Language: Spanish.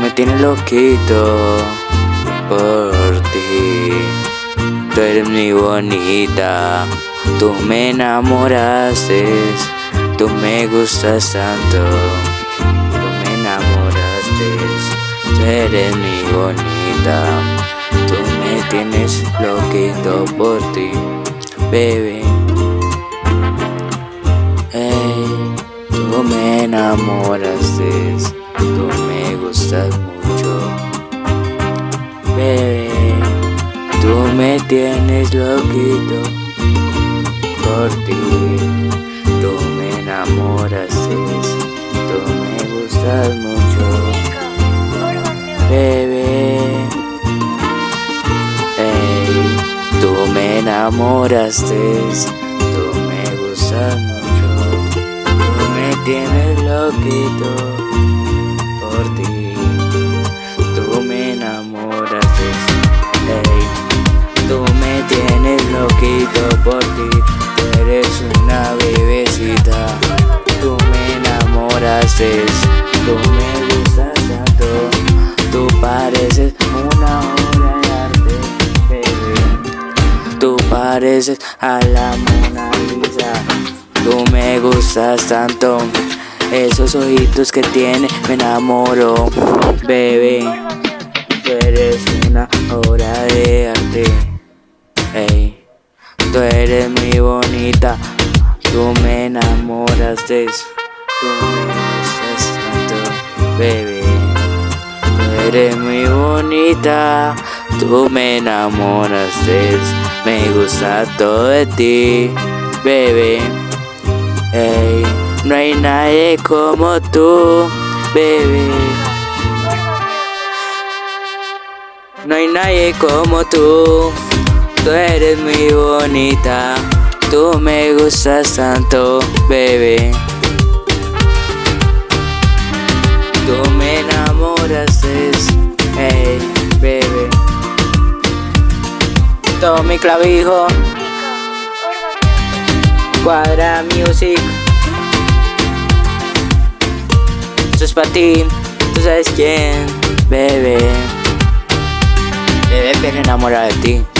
me tienes loquito por ti. Tú eres muy bonita, tú me enamoraste, tú me gustas tanto, tú me enamoraste, tú eres muy bonita, tú me tienes loquito por ti, bebé. Hey, tú me enamoraste, tú gustas mucho, bebé. Tú me tienes loquito por ti, tú me enamoraste, tú me gustas mucho, bebé. Hey, tú me enamoraste, tú me gustas mucho, tú me tienes loquito tú me tienes loquito por ti, tú eres una bebecita, tú me enamoraste, tú me gustas tanto, tú pareces una obra de arte, bebé. Tú pareces a la Mona Lisa, tú me gustas tanto, esos ojitos que tiene me enamoro, bebé. Tú eres muy bonita. Tú me enamoraste. Tú me gustas tanto, bebé. Tú eres muy bonita. Tú me enamoraste. Me gusta todo de ti, bebé. Ey, no hay nadie como tú, bebé. No hay nadie como tú, tú eres muy bonita, tú me gustas tanto, bebé. Tú me enamoraste, hey, bebé. Tommy Clavijo, Cuadra Music. Esto es para ti, tú sabes quién, bebé. Bebé, bien enamorada de ti.